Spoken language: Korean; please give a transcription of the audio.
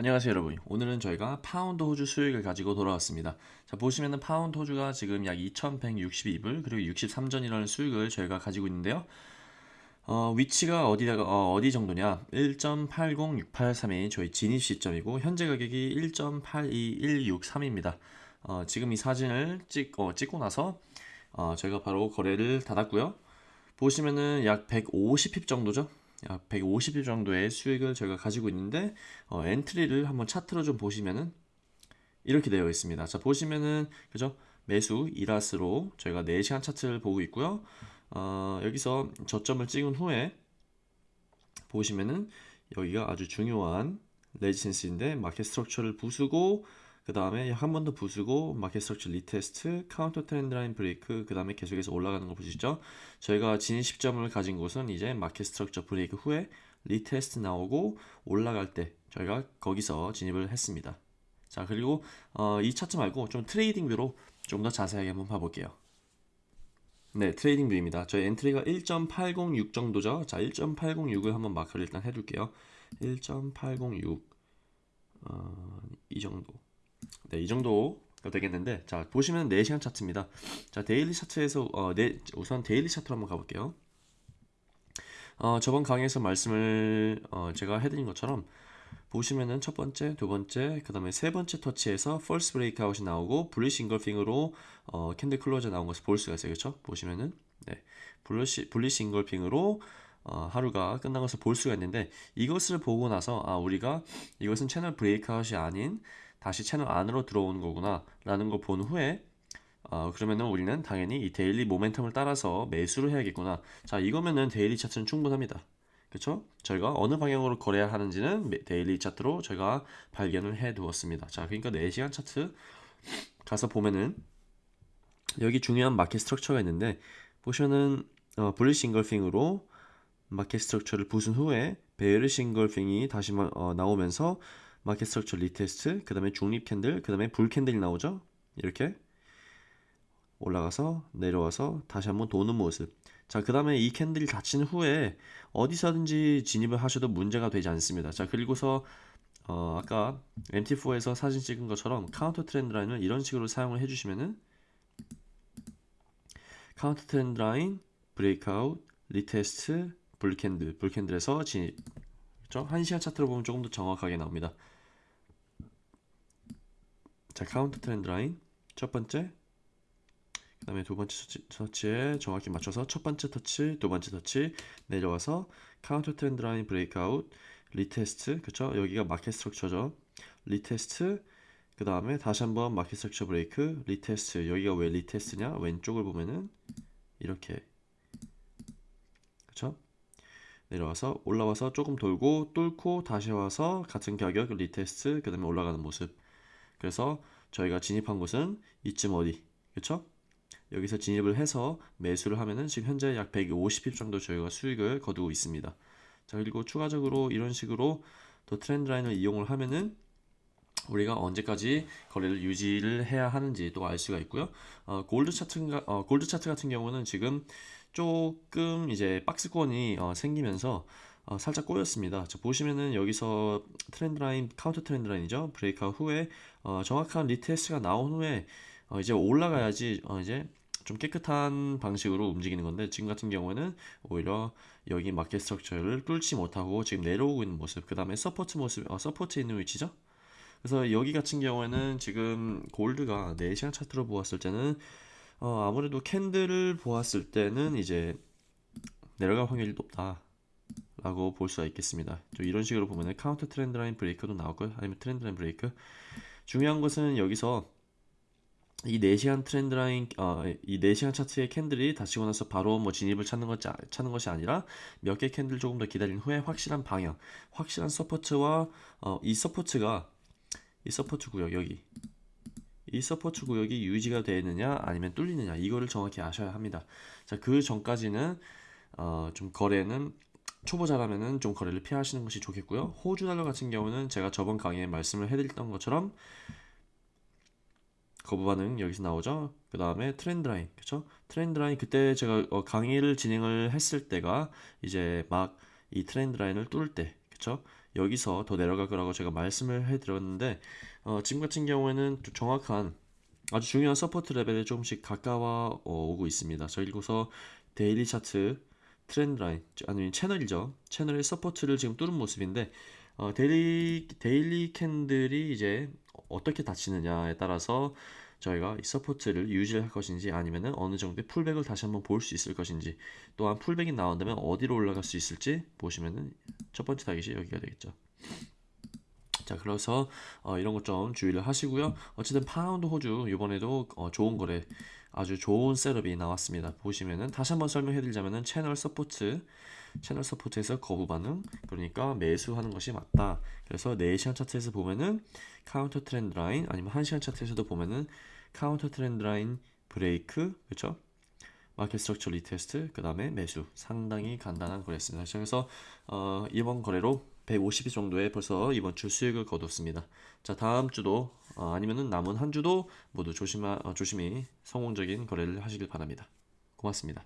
안녕하세요 여러분. 오늘은 저희가 파운드 호주 수익을 가지고 돌아왔습니다. 자 보시면은 파운드 호주가 지금 약 2162불 그리고 63전이라는 수익을 저희가 가지고 있는데요. 어, 위치가 어디다가 어, 어디 정도냐? 1.80683이 저희 진입 시점이고 현재 가격이 1.82163입니다. 어, 지금 이 사진을 찍, 어, 찍고 나서 어, 저희가 바로 거래를 닫았고요. 보시면은 약 150pip 정도죠? 약 150일 정도의 수익을 저희가 가지고 있는데 어, entry를 한번 차트로 좀 보시면은 이렇게 되어 있습니다. 자 보시면은 그죠 매수 bias로 저희가 4시간 차트를 보고 있고요. 어, 여기서 저점을 찍은 후에 보시면은 여기가 아주 중요한 resistance인데 market structure를 부수고 그 다음에 한 번 더 부수고 market structure retest counter trend line break 그 다음에 계속해서 올라가는 거 보시죠. 저희가 진입 시점을 가진 곳은 이제 market structure break 후에 retest 나오고 올라갈 때 저희가 거기서 진입을 했습니다. 자 그리고 어, 이 차트 말고 좀 TradingView로 좀 더 자세하게 한번 봐볼게요. 네 TradingView입니다. 저희 entry가 1.806 정도죠. 자 1.806을 한번 마크를 일단 해둘게요. 1.806 어, 이 정도 네, 이 정도가 되겠는데 자 보시면 4시간 차트입니다. 자 daily 차트에서 어, 네, 우선 daily 차트로 한번 가볼게요. 어, 저번 강의에서 말씀을 어, 제가 해드린 것처럼 보시면은 첫 번째, 두 번째, 그 다음에 세 번째 터치에서 false breakout이 나오고 bullish engulfing으로 어, candle closure 나온 것을 볼 수가 있어요. 그렇죠 보시면은. 네, bullish, bullish engulfing으로 어, 하루가 끝난 것을 볼 수가 있는데 이것을 보고 나서 아 우리가 이것은 채널 breakout이 아닌 다시 채널 안으로 들어오는 거구나 라는 거 본 후에 어, 그러면은 우리는 당연히 이 daily momentum을 따라서 매수를 해야겠구나. 자 이거면은 daily 차트는 충분합니다. 그쵸? 저희가 어느 방향으로 거래해야 하는지는 daily 차트로 저희가 발견을 해 두었습니다. 자 그러니까 4시간 차트 가서 보면은 여기 중요한 market structure가 있는데 보시면은 어, bullish engulfing으로 market structure를 부순 후에 bearish engulfing이 다시 어, 나오면서 market structure retest 그 다음에 중립 candle 그 다음에 bull candle이 나오죠? 이렇게 올라가서 내려와서 다시 한번 도는 모습 자 그 다음에 이 candle이 닫힌 후에 어디서든지 진입을 하셔도 문제가 되지 않습니다. 자 그리고서 어, 아까 MT4에서 사진 찍은 것처럼 counter trend line을 이런 식으로 사용을 해주시면은 counter trend line breakout retest bull candle bull candle에서 진입. 그렇죠? 1시간 차트로 보면 조금 더 정확하게 나옵니다 자 counter trend line. 첫 번째. 그 다음에 두 번째 터치, 에 정확히 맞춰서 첫 번째 터치 두 번째 터치 내려와서 counter trend line breakout retest. 그쵸? 여기가 market structure죠. Retest. 그 다음에 다시 한번 market structure break retest. 여기가 왜 retest냐? 왼쪽을 보면은 이렇게. 그쵸? 내려와서 올라와서 조금 돌고 뚫고 다시 와서 같은 가격 retest 그 다음에 올라가는 모습 그래서 저희가 진입한 곳은 이쯤 어디 그쵸? 여기서 진입을 해서 매수를 하면은 지금 현재 약 150pip 정도 저희가 수익을 거두고 있습니다 자 그리고 추가적으로 이런 식으로 또 trend line을 이용을 하면은 우리가 언제까지 거래를 유지를 해야 하는지 또 알 수가 있고요 어, 골드 차트 어, 골드 차트 같은 경우는 지금 조금 이제 박스권이 어, 생기면서 어, 살짝 꼬였습니다. 자, 보시면은 여기서 trend line, counter trend line이죠. Breakout 후에 어, 정확한 retest가 나온 후에 어, 이제 올라가야지 어, 이제 좀 깨끗한 방식으로 움직이는 건데 지금 같은 경우에는 오히려 여기 market structure를 뚫지 못하고 지금 내려오고 있는 모습 그 다음에 support 모습 어, support 있는 위치죠 그래서 여기 같은 경우에는 지금 gold가 4시간 차트로 보았을 때는 어, 아무래도 candle을 보았을 때는 이제 내려갈 확률이 높다 라고 볼 수가 있겠습니다. 좀 이런 식으로 보면 counter trend line break도 나오고요 아니면 trend line break. 중요한 것은 여기서 이 4시간 trend line 어, 이 4시간 차트의 candle이 닫히고 나서 바로 뭐 진입을 찾는 것이, 찾는 것이 아니라 몇 개 candle 조금 더 기다린 후에 확실한 방향 확실한 support와 어, 이 support가 이 support 구역 여기 이 support 구역이 유지가 되느냐 아니면 뚫리느냐 이거를 정확히 아셔야 합니다. 자 그 전까지는 어, 좀 거래는 초보자라면은 좀 거래를 피하시는 것이 좋겠고요. 호주 달러 같은 경우는 제가 저번 강의에 말씀을 해드렸던 것처럼 거부 반응 여기서 나오죠. 그 다음에 trend line, 그쵸? Trend line 그때 제가 어, 강의를 진행을 했을 때가 이제 막 이 trend line을 뚫을 때, 그쵸? 여기서 더 내려갈 거라고 제가 말씀을 해드렸는데 어, 지금 같은 경우에는 좀 정확한 아주 중요한 support level에 조금씩 가까워 어, 오고 있습니다. 자, 그리고서 daily 차트, trend line, 아니면 채널이죠. 채널의 support를 지금 뚫은 모습인데 어, daily daily candle이 이제 어떻게 닫히느냐에 따라서 저희가 이 support를 유지할 것인지 아니면은 어느 정도의 pullback을 다시 한번 볼 수 있을 것인지 또한 pullback이 나온다면 어디로 올라갈 수 있을지 보시면은 첫 번째 타깃이 여기가 되겠죠. 자, 그래서 어, 이런 것 좀 주의를 하시고요. 어쨌든 파운드 호주 이번에도 어, 좋은 거래 아주 좋은 setup이 나왔습니다. 보시면은 다시 한번 설명해 드리자면은 채널 support 채널 support에서 거부 반응 그러니까 매수하는 것이 맞다. 그래서 4시간 차트에서 보면은 counter trend line 아니면 1시간 차트에서도 보면은 counter trend line break 그렇죠? market structure retest 그 다음에 매수 상당히 간단한 거래였습니다. 그래서 어, 이번 거래로 150일 정도의 벌써 이번 주 수익을 거뒀습니다. 자 다음 주도 어, 아니면은 남은 한 주도 모두 조심하, 어, 조심히 성공적인 거래를 하시길 바랍니다. 고맙습니다.